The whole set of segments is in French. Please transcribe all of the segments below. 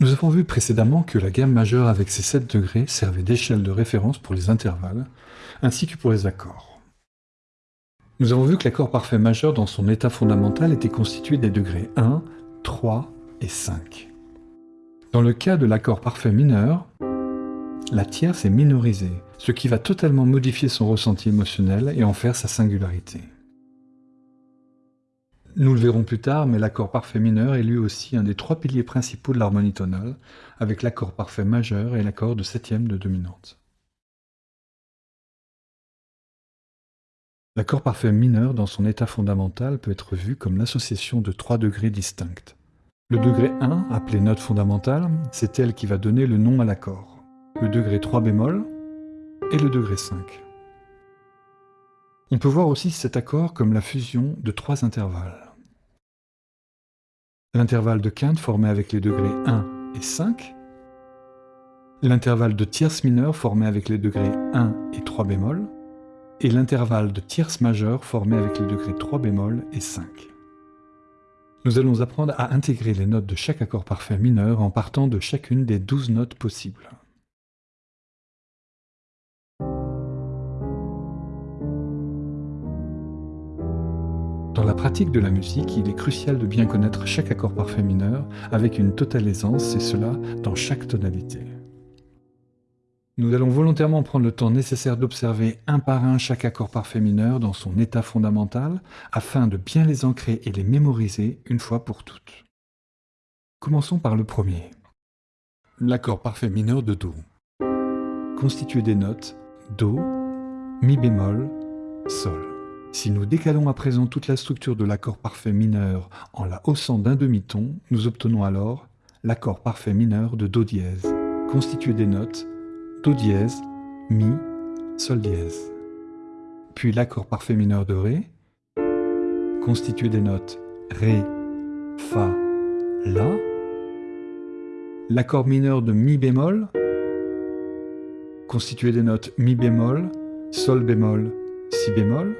Nous avons vu précédemment que la gamme majeure avec ses 7 degrés servait d'échelle de référence pour les intervalles, ainsi que pour les accords. Nous avons vu que l'accord parfait majeur dans son état fondamental était constitué des degrés 1, 3 et 5. Dans le cas de l'accord parfait mineur, la tierce est minorisée, ce qui va totalement modifier son ressenti émotionnel et en faire sa singularité. Nous le verrons plus tard, mais l'accord parfait mineur est lui aussi un des trois piliers principaux de l'harmonie tonale, avec l'accord parfait majeur et l'accord de septième de dominante. L'accord parfait mineur dans son état fondamental peut être vu comme l'association de trois degrés distincts. Le degré 1, appelé note fondamentale, c'est elle qui va donner le nom à l'accord. Le degré 3 bémol et le degré 5. On peut voir aussi cet accord comme la fusion de trois intervalles. L'intervalle de quinte formé avec les degrés 1 et 5, l'intervalle de tierce mineure formé avec les degrés 1 et 3 bémol, et l'intervalle de tierce majeure formé avec les degrés 3 bémol et 5. Nous allons apprendre à intégrer les notes de chaque accord parfait mineur en partant de chacune des 12 notes possibles. Dans la pratique de la musique, il est crucial de bien connaître chaque accord parfait mineur avec une totale aisance, et cela dans chaque tonalité. Nous allons volontairement prendre le temps nécessaire d'observer un par un chaque accord parfait mineur dans son état fondamental, afin de bien les ancrer et les mémoriser une fois pour toutes. Commençons par le premier. L'accord parfait mineur de Do. Constitué des notes Do, Mi bémol, Sol. Si nous décalons à présent toute la structure de l'accord parfait mineur en la haussant d'un demi-ton, nous obtenons alors l'accord parfait mineur de Do dièse, constitué des notes Do dièse, Mi, Sol dièse. Puis l'accord parfait mineur de Ré, constitué des notes Ré, Fa, La. L'accord mineur de Mi bémol, constitué des notes Mi bémol, Sol bémol, Si bémol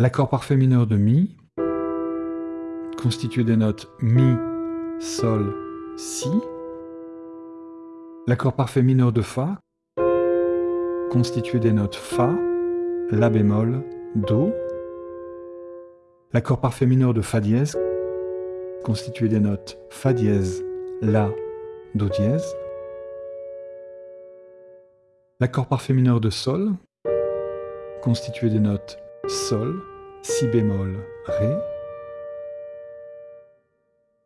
L'accord parfait mineur de Mi, constitué des notes Mi, Sol, Si. L'accord parfait mineur de Fa, constitué des notes Fa, La bémol, Do. L'accord parfait mineur de Fa dièse, constitué des notes Fa dièse, La, Do dièse. L'accord parfait mineur de Sol, constitué des notes Sol, Si bémol, Ré.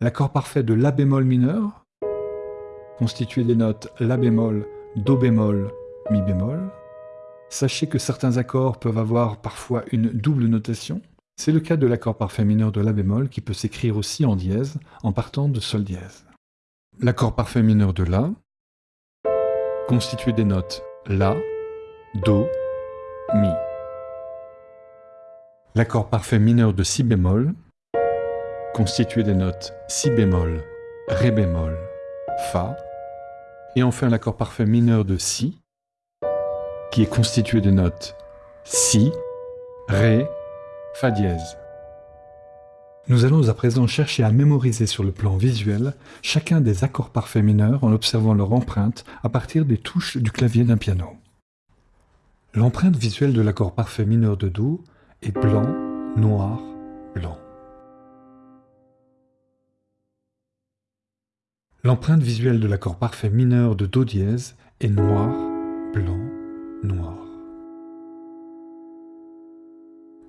L'accord parfait de La bémol mineur, constitué des notes La bémol, Do bémol, Mi bémol. Sachez que certains accords peuvent avoir parfois une double notation. C'est le cas de l'accord parfait mineur de La bémol qui peut s'écrire aussi en dièse en partant de Sol dièse. L'accord parfait mineur de La, constitué des notes La, Do, L'accord parfait mineur de Si bémol, constitué des notes Si bémol, Ré bémol, Fa, et enfin l'accord parfait mineur de Si, qui est constitué des notes Si, Ré, Fa dièse. Nous allons à présent chercher à mémoriser sur le plan visuel chacun des accords parfaits mineurs en observant leur empreinte à partir des touches du clavier d'un piano. L'empreinte visuelle de l'accord parfait mineur de Do blanc, noir, blanc. L'empreinte visuelle de l'accord parfait mineur de Do dièse est noir, blanc, noir.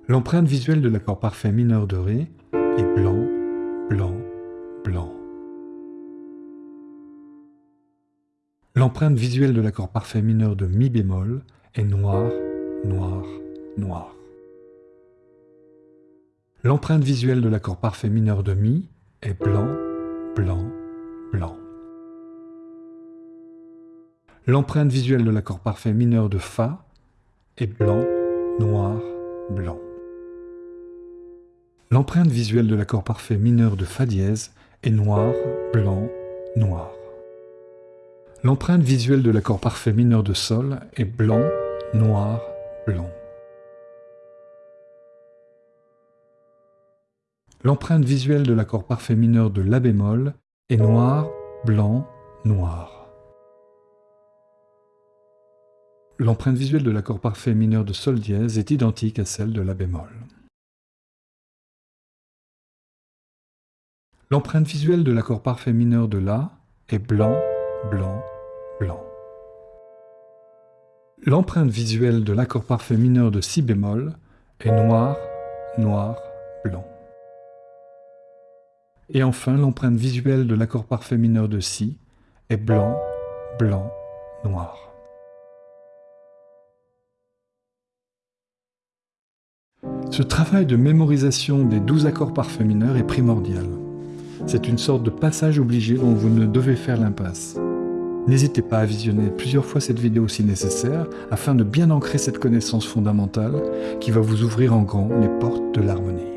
L'empreinte visuelle de l'accord parfait mineur de Ré est blanc, blanc, blanc. L'empreinte visuelle de l'accord parfait mineur de Mi bémol est noir, noir, noir. L'empreinte visuelle de l'accord parfait mineur de Mi est blanc, blanc, blanc. L'empreinte visuelle de l'accord parfait mineur de Fa est blanc, noir, blanc. L'empreinte visuelle de l'accord parfait mineur de Fa dièse est noir, blanc, noir. L'empreinte visuelle de l'accord parfait mineur de Sol est blanc, noir, blanc. L'empreinte visuelle de l'accord parfait mineur de La bémol est noir, blanc, noir. L'empreinte visuelle de l'accord parfait mineur de sol dièse est identique à celle de la bémol. L'empreinte visuelle de l'accord parfait mineur de La est blanc, blanc, blanc. L'empreinte visuelle de l'accord parfait mineur de Si bémol est noir, noir, blanc. Et enfin, l'empreinte visuelle de l'accord parfait mineur de Si est blanc, blanc, noir. Ce travail de mémorisation des douze accords parfaits mineurs est primordial. C'est une sorte de passage obligé dont vous ne devez faire l'impasse. N'hésitez pas à visionner plusieurs fois cette vidéo si nécessaire afin de bien ancrer cette connaissance fondamentale qui va vous ouvrir en grand les portes de l'harmonie.